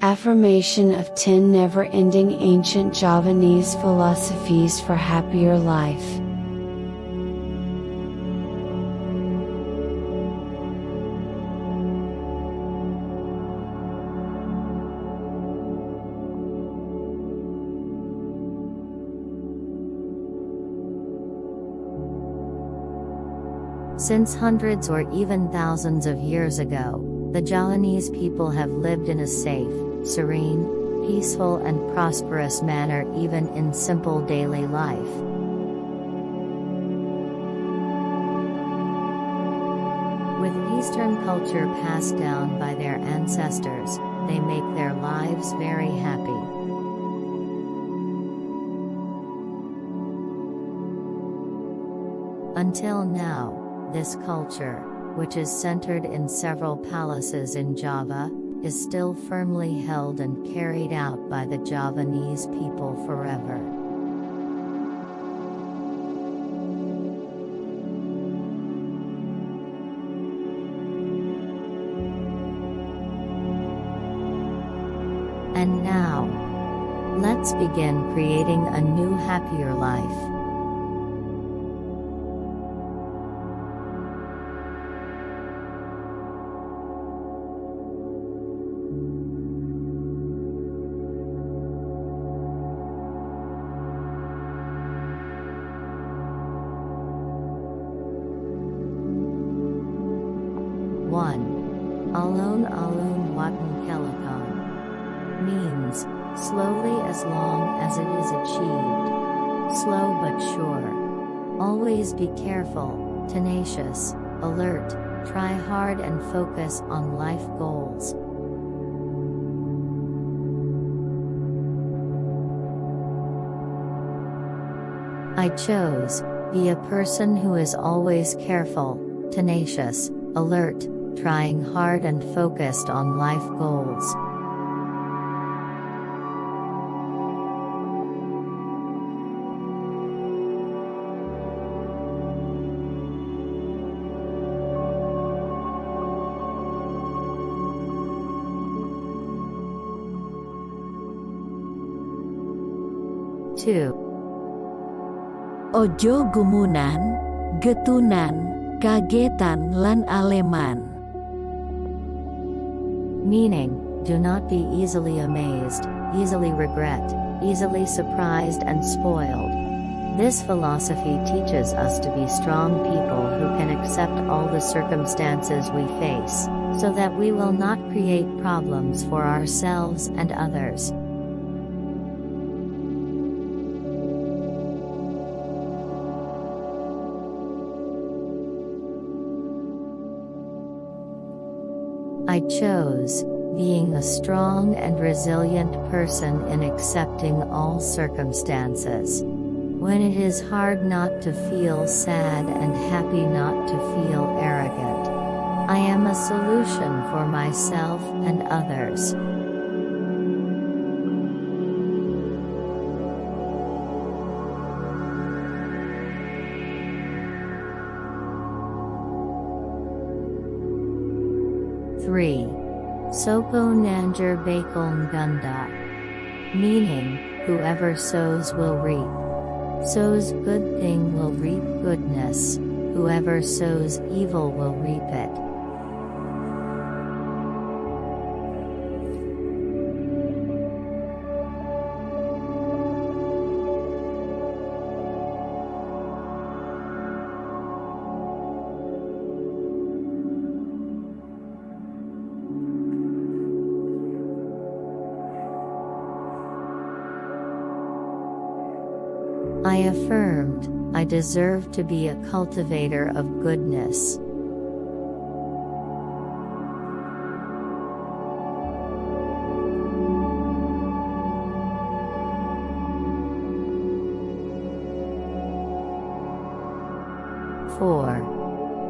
Affirmation of 10 never ending ancient Javanese philosophies for happier life. Since hundreds or even thousands of years ago, the Javanese people have lived in a safe, serene, peaceful and prosperous manner even in simple daily life. With Eastern culture passed down by their ancestors, they make their lives very happy. Until now, this culture, which is centered in several palaces in Java, is still firmly held and carried out by the Javanese people forever. And now, let's begin creating a new happier life. Means, slowly as long as it is achieved. Slow but sure. Always be careful, tenacious, alert, try hard and focus on life goals. I chose, be a person who is always careful, tenacious, alert, trying hard and focused on life goals. Two. Ojo gumunan, getunan, kagetan lan aleman. Meaning, do not be easily amazed, easily regret, easily surprised and spoiled. This philosophy teaches us to be strong people who can accept all the circumstances we face, so that we will not create problems for ourselves and others. I chose, being a strong and resilient person in accepting all circumstances. When it is hard not to feel sad and happy not to feel arrogant. I am a solution for myself and others. Sopo Nandur Bakal Ngunduh. Meaning, whoever sows will reap. Sows good thing will reap goodness, whoever sows evil will reap it. I affirmed, I deserve to be a cultivator of goodness. Four.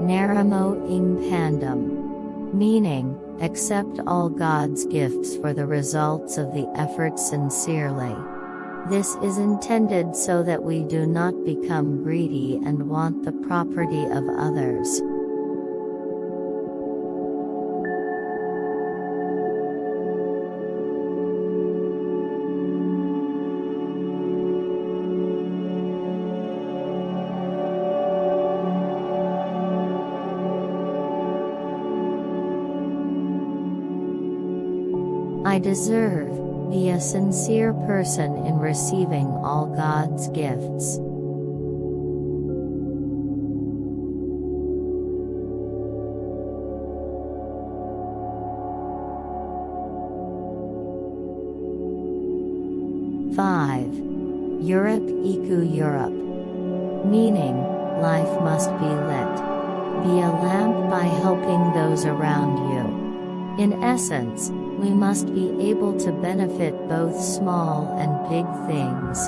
Nrimo ing pandum. Meaning, accept all God's gifts for the results of the effort sincerely. This is intended so that we do not become greedy and want the property of others. I deserve be a sincere person in receiving all God's gifts. Five. Urip Iku Urup. Meaning, life must be lit. Be a lamp by helping those around you. In essence, we must be able to benefit both small and big things.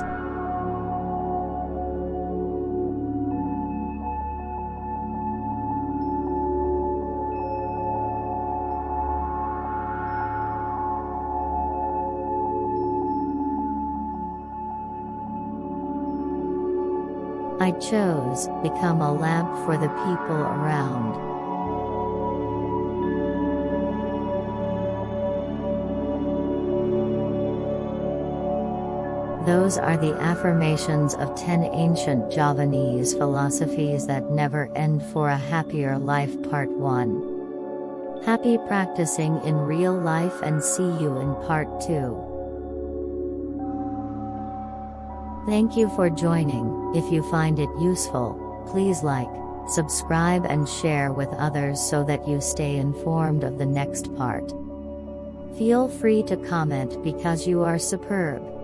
I chose, become a lamp for the people around. Those are the affirmations of 10 ancient Javanese philosophies that never end for a happier life Part 1. Happy practicing in real life and see you in Part 2. Thank you for joining. If you find it useful, please like, subscribe, and share with others so that you stay informed of the next part. Feel free to comment because you are superb.